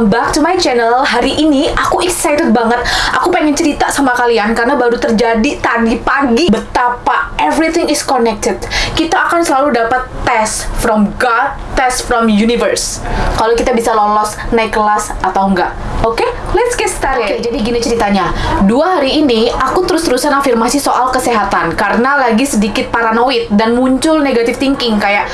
welcome back to my channel. Hari ini aku excited banget. Aku pengen cerita sama kalian Karena baru terjadi tadi pagi. Betapa everything is connected. Kita akan selalu dapat tes from God Tes from universe. Kalau kita bisa lolos naik kelas atau enggak. Oke, okay? let's get started. Oke, jadi gini ceritanya. Dua hari ini aku terus-terusan afirmasi soal kesehatan Karena lagi sedikit paranoid Dan muncul negative thinking. Kayak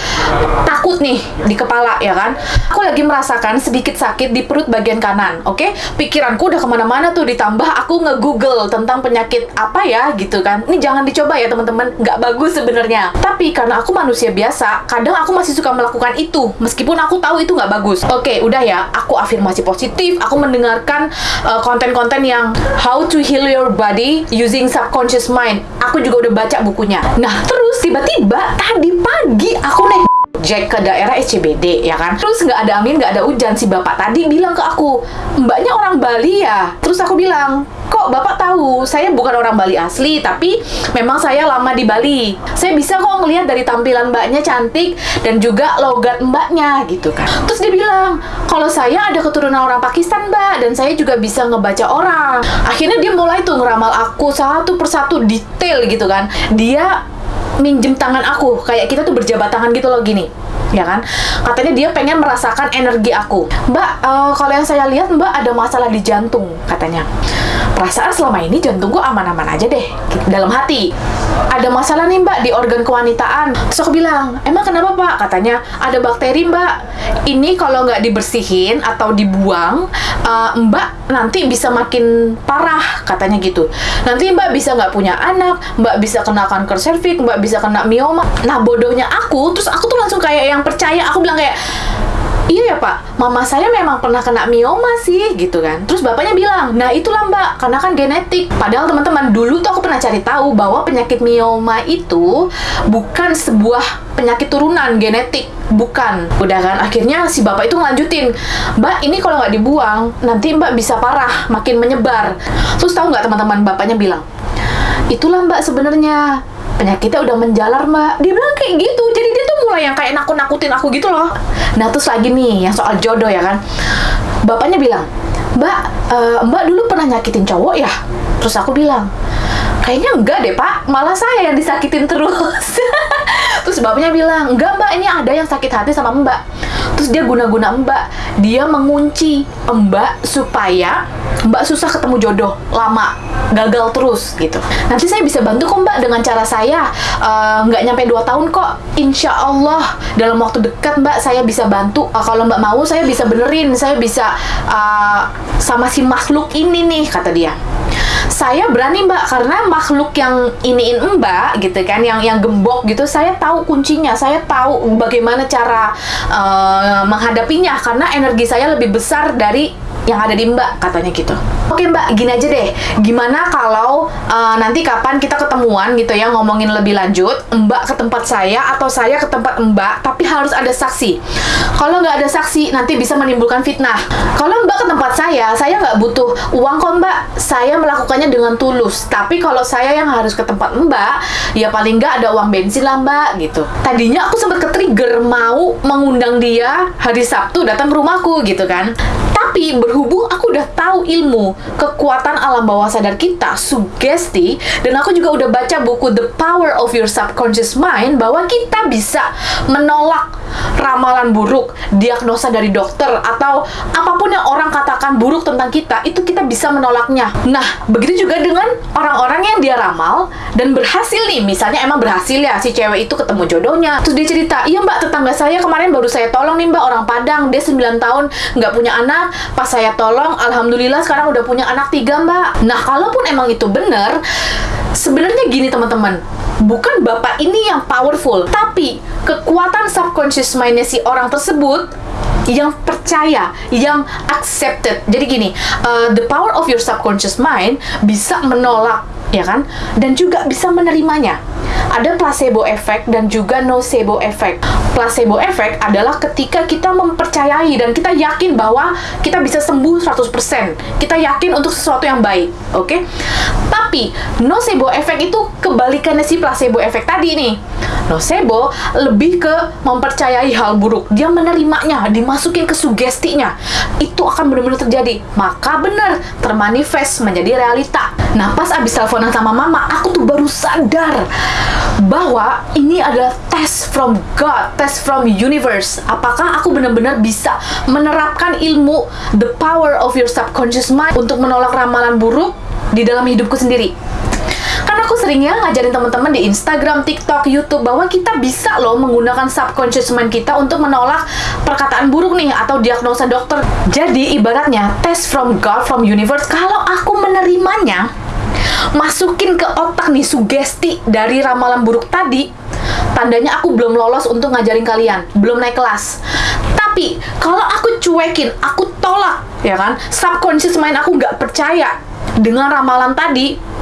takut nih di kepala ya kan? Aku lagi merasakan sedikit sakit di perut bagian kanan, oke? Okay? Pikiranku udah ke mana-mana tuh, ditambah aku nge-google tentang penyakit apa ya gitu kan. Ini jangan dicoba ya teman-teman, nggak bagus sebenarnya. Tapi karena aku manusia biasa, kadang aku masih suka melakukan itu, meskipun aku tahu itu nggak bagus. Oke, okay, udah ya, aku afirmasi positif, aku mendengarkan uh, konten-konten uh, yang How to Heal Your Body Using Subconscious Mind. Aku juga udah baca bukunya. Nah, terus tiba-tiba tadi pagi aku naik Jack ke daerah SCBD ya kan? Terus nggak ada angin nggak ada hujan. Si bapak tadi bilang ke aku mbaknya orang Bali ya? Terus aku bilang kok bapak tahu? Saya bukan orang Bali asli tapi memang saya lama di Bali. Saya bisa kok ngelihat dari tampilan mbaknya cantik dan juga logat mbaknya gitu kan. Terus dia bilang kalau saya ada keturunan orang Pakistan mbak dan saya juga bisa ngebaca orang. Akhirnya dia mulai tuh ngeramal aku satu persatu detail gitu kan. Dia minjem tangan aku. Kayak kita tuh berjabat tangan gitu loh gini ya kan? Katanya dia pengen merasakan energi aku. Mbak uh, kalau yang saya lihat mbak ada masalah di jantung katanya. Perasaan selama ini jantungku aman-aman aja deh dalam hati. Ada masalah nih mbak di organ kewanitaan. Terus aku bilang emang kenapa pak? Katanya ada bakteri mbak. Ini kalau nggak dibersihin atau dibuang uh, mbak nanti bisa makin parah katanya gitu. Nanti mbak bisa nggak punya anak mbak bisa kena kanker serviks mbak bisa kena mioma. Nah bodohnya aku terus aku tuh langsung kayak yang percaya aku bilang kayak iya ya pak, mama saya memang pernah kena mioma sih gitu kan. Terus bapaknya bilang, nah itulah mbak, karena kan genetik. Padahal teman-teman dulu tuh aku pernah cari tahu bahwa penyakit mioma itu bukan sebuah penyakit turunan genetik, bukan. Udah kan, akhirnya si bapak itu ngelanjutin, mbak ini kalau nggak dibuang nanti mbak bisa parah, makin menyebar. Terus tahu nggak teman-teman bapaknya bilang, itulah mbak sebenarnya penyakitnya udah menjalar mbak dia bilang kayak gitu jadi mulai yang kayak nakut-nakutin aku gitu loh. Nah terus lagi nih yang soal jodoh ya kan. Bapaknya bilang mbak uh, mbak dulu pernah nyakitin cowok ya? Terus aku bilang kayaknya enggak deh pak. Malah saya yang disakitin terus. Terus bapaknya bilang enggak mbak. Ini ada yang sakit hati sama mbak terus dia guna-guna mbak. Dia mengunci mbak supaya mbak susah ketemu jodoh lama gagal terus gitu. Nanti saya bisa bantu kok mbak dengan cara saya. Eh, nggak uh, nyampe 2 tahun kok. Insya Allah dalam waktu dekat mbak saya bisa bantu. Uh, kalau mbak mau saya bisa benerin. Saya bisa uh, sama si makhluk ini nih kata dia saya berani mbak karena makhluk yang iniin mbak gitu kan yang yang gembok gitu saya tahu kuncinya. Saya tahu bagaimana cara uh, menghadapinya karena energi saya lebih besar dari yang ada di Mbak katanya gitu. Oke Mbak, gini aja deh. Gimana kalau uh, nanti kapan kita ketemuan gitu ya ngomongin lebih lanjut, Mbak ke tempat saya atau saya ke tempat Mbak, tapi harus ada saksi. Kalau nggak ada saksi, nanti bisa menimbulkan fitnah. Kalau Mbak ke tempat saya, saya nggak butuh uang kok Mbak. Saya melakukannya dengan tulus. Tapi kalau saya yang harus ke tempat Mbak, ya paling nggak ada uang bensin lah Mbak gitu. Tadinya aku sempat ke-trigger mau mengundang dia hari Sabtu datang ke rumahku gitu kan. Tapi berhubung aku udah tahu ilmu kekuatan alam bawah sadar kita, sugesti, dan aku juga udah baca buku The Power of Your Subconscious Mind bahwa kita bisa menolak ramalan buruk, diagnosa dari dokter atau apa pun yang orang katakan buruk tentang kita, itu kita bisa menolaknya. Nah, begitu juga dengan orang-orang yang dia ramal dan berhasil nih, misalnya emang berhasil ya si cewek itu ketemu jodohnya. Terus dia cerita, "Iya, Mbak, tetangga saya kemarin baru saya tolong nih, Mbak, orang Padang, dia 9 tahun nggak punya anak, pas saya tolong, alhamdulillah sekarang udah punya anak tiga, Mbak." Nah, kalaupun emang itu benar, sebenarnya gini teman-teman, bukan bapak ini yang powerful, tapi kekuatan subconscious mindnya si orang tersebut yang percaya, yang accepted. Jadi gini, uh, the power of your subconscious mind bisa menolak ya kan? Dan juga bisa menerimanya. Ada placebo effect dan juga nocebo effect. Placebo effect adalah ketika kita mempercayai dan kita yakin bahwa kita bisa sembuh 100%. Kita yakin untuk sesuatu yang baik, oke? Okay? Tapi nocebo effect itu kebalikannya si placebo effect tadi nih. Nocebo lebih ke mempercayai hal buruk. Dia menerimanya, dimasukin ke sugestinya. Itu akan benar-benar terjadi. Maka benar termanifest menjadi realita. Nah, pas abis teleponan sama mama, aku tuh baru sadar bahwa ini adalah test from God, test from universe. Apakah aku benar-benar bisa menerapkan ilmu the power of your subconscious mind untuk menolak ramalan buruk di dalam hidupku sendiri? Seringnya ngajarin teman-teman di Instagram, TikTok, YouTube bahwa kita bisa loh menggunakan subconscious mind kita untuk menolak perkataan buruk nih atau diagnosa dokter. Jadi ibaratnya test from God, from universe, kalau aku menerimanya, masukin ke otak nih sugesti dari ramalan buruk tadi, tandanya aku belum lolos untuk ngajarin kalian, belum naik kelas. Tapi kalau aku cuekin, aku tolak, ya kan? Subconscious mind aku nggak percaya dengan ramalan tadi,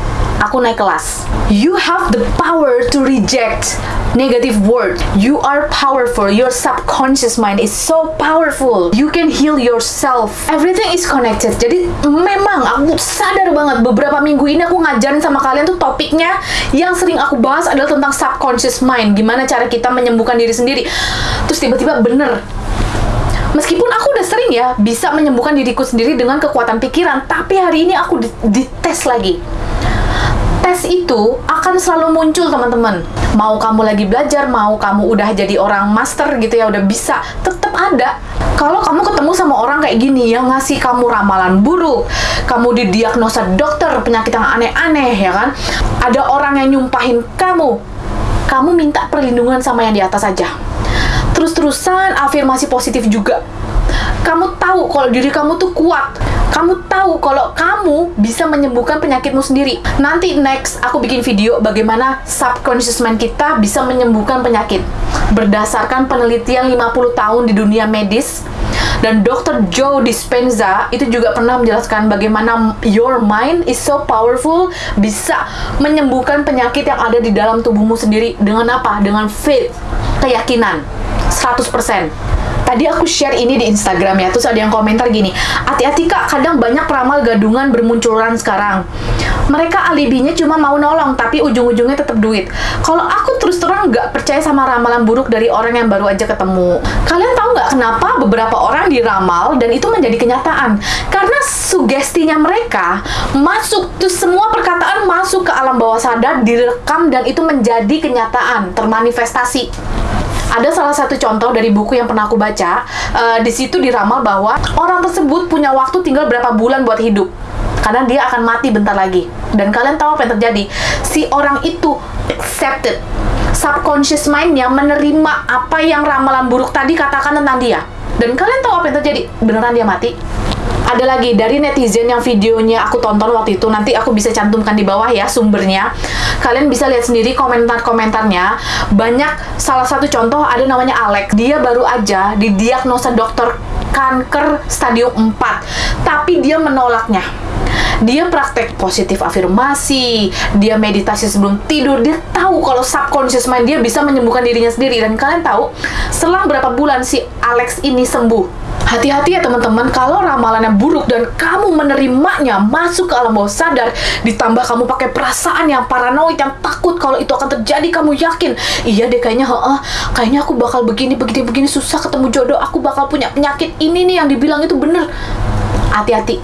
aku naik kelas. You have the power to reject negative word. You are powerful. Your subconscious mind is so powerful. You can heal yourself. Everything is connected. Jadi memang aku sadar banget beberapa minggu ini aku ngajarin sama kalian tuh topiknya yang sering aku bahas adalah tentang subconscious mind. Gimana cara kita menyembuhkan diri sendiri. Terus tiba-tiba bener Meskipun aku udah sering ya bisa menyembuhkan diriku sendiri dengan kekuatan pikiran, tapi hari ini aku dites lagi tes itu akan selalu muncul teman-teman. Mau kamu lagi belajar mau kamu udah jadi orang master gitu ya udah bisa tetap ada. Kalau kamu ketemu sama orang kayak gini yang ngasih kamu ramalan buruk kamu didiagnosa dokter penyakit yang aneh-aneh ya kan? Ada orang yang nyumpahin kamu kamu minta perlindungan sama yang di atas saja terus-terusan afirmasi positif juga. Kamu tahu kalau diri kamu tuh kuat. Kamu tahu kalau kamu bisa menyembuhkan penyakitmu sendiri. Nanti next aku bikin video bagaimana subconscious mind kita bisa menyembuhkan penyakit. Berdasarkan penelitian 50 tahun di dunia medis dan Dr. Joe Dispenza itu juga pernah menjelaskan bagaimana your mind is so powerful bisa menyembuhkan penyakit yang ada di dalam tubuhmu sendiri dengan apa? Dengan faith, keyakinan 100% tadi aku share ini di Instagram ya terus ada yang komentar gini hati-hati kak kadang banyak peramal gadungan bermunculan sekarang. Mereka alibinya cuma mau nolong tapi ujung-ujungnya tetap duit. Kalau aku terus terang nggak percaya sama ramalan buruk dari orang yang baru aja ketemu. Kalian tahu nggak kenapa beberapa orang diramal dan itu menjadi kenyataan? Karena sugestinya mereka masuk tuh semua perkataan masuk ke alam bawah sadar direkam dan itu menjadi kenyataan termanifestasi ada salah satu contoh dari buku yang pernah aku baca. Uh, di situ diramal bahwa orang tersebut punya waktu tinggal berapa bulan buat hidup karena dia akan mati bentar lagi. Dan kalian tahu apa yang terjadi? Si orang itu accepted subconscious mind-nya menerima apa yang ramalan buruk tadi katakan tentang dia. Dan kalian tahu apa yang terjadi? Beneran dia mati? Ada lagi dari netizen yang videonya aku tonton waktu itu nanti aku bisa cantumkan di bawah ya sumbernya kalian bisa lihat sendiri komentar-komentarnya banyak salah satu contoh ada namanya Alex dia baru aja didiagnosa dokter kanker stadium 4 tapi dia menolaknya dia praktek positif afirmasi, dia meditasi sebelum tidur, dia tahu kalau subconscious mind dia bisa menyembuhkan dirinya sendiri. Dan kalian tahu, selang berapa bulan si Alex ini sembuh? Hati-hati ya teman-teman, kalau ramalannya buruk dan kamu menerimanya masuk ke alam bawah sadar, ditambah kamu pakai perasaan yang paranoid, yang takut kalau itu akan terjadi, kamu yakin, iya deh kayaknya, heeh, kayaknya aku bakal begini, begini, begini, susah ketemu jodoh, aku bakal punya penyakit ini nih yang dibilang itu bener. Hati-hati,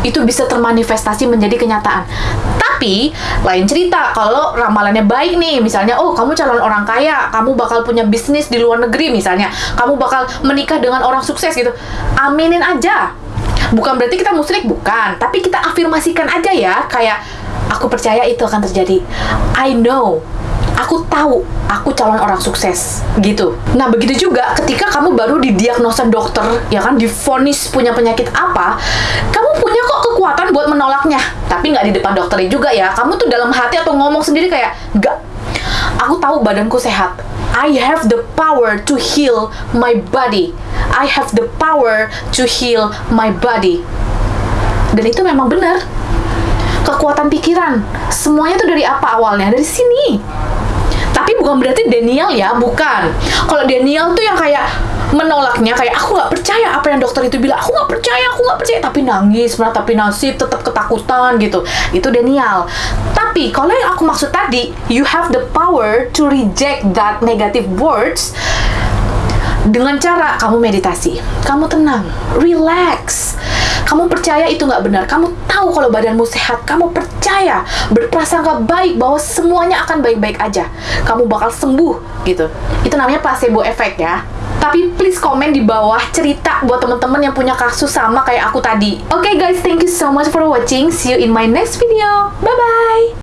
itu bisa termanifestasi menjadi kenyataan. Tapi lain cerita kalau ramalannya baik nih, misalnya oh kamu calon orang kaya, kamu bakal punya bisnis di luar negeri misalnya, kamu bakal menikah dengan orang sukses gitu. Aminin aja. Bukan berarti kita musyrik, bukan. Tapi kita afirmasikan aja ya, kayak aku percaya itu akan terjadi. I know aku tahu aku calon orang sukses gitu. Nah begitu juga ketika kamu baru didiagnosa dokter ya kan difonis punya penyakit apa, kamu punya kekuatan buat menolaknya. Tapi nggak di depan dokternya juga ya. Kamu tuh dalam hati atau ngomong sendiri kayak nggak. Aku tahu badanku sehat. I have the power to heal my body. I have the power to heal my body. Dan itu memang benar kekuatan pikiran. Semuanya tuh dari apa awalnya? Dari sini. Tapi bukan berarti Daniel ya, bukan. Kalau Daniel tuh yang kayak menolaknya kayak aku nggak percaya apa yang dokter itu bilang. Aku nggak percaya aku nggak percaya. Tapi nangis tapi nasib tetap ketakutan gitu. Itu Daniel. Tapi kalau yang aku maksud tadi you have the power to reject that negative words dengan cara kamu meditasi. Kamu tenang. Relax. Kamu percaya itu nggak benar. Kamu tahu kalau badanmu sehat. Kamu percaya berprasangka baik bahwa semuanya akan baik-baik aja. Kamu bakal sembuh gitu. Itu namanya placebo effect ya tapi please komen di bawah cerita buat teman-teman yang punya kasus sama kayak aku tadi. Oke okay guys, thank you so much for watching. See you in my next video. Bye bye.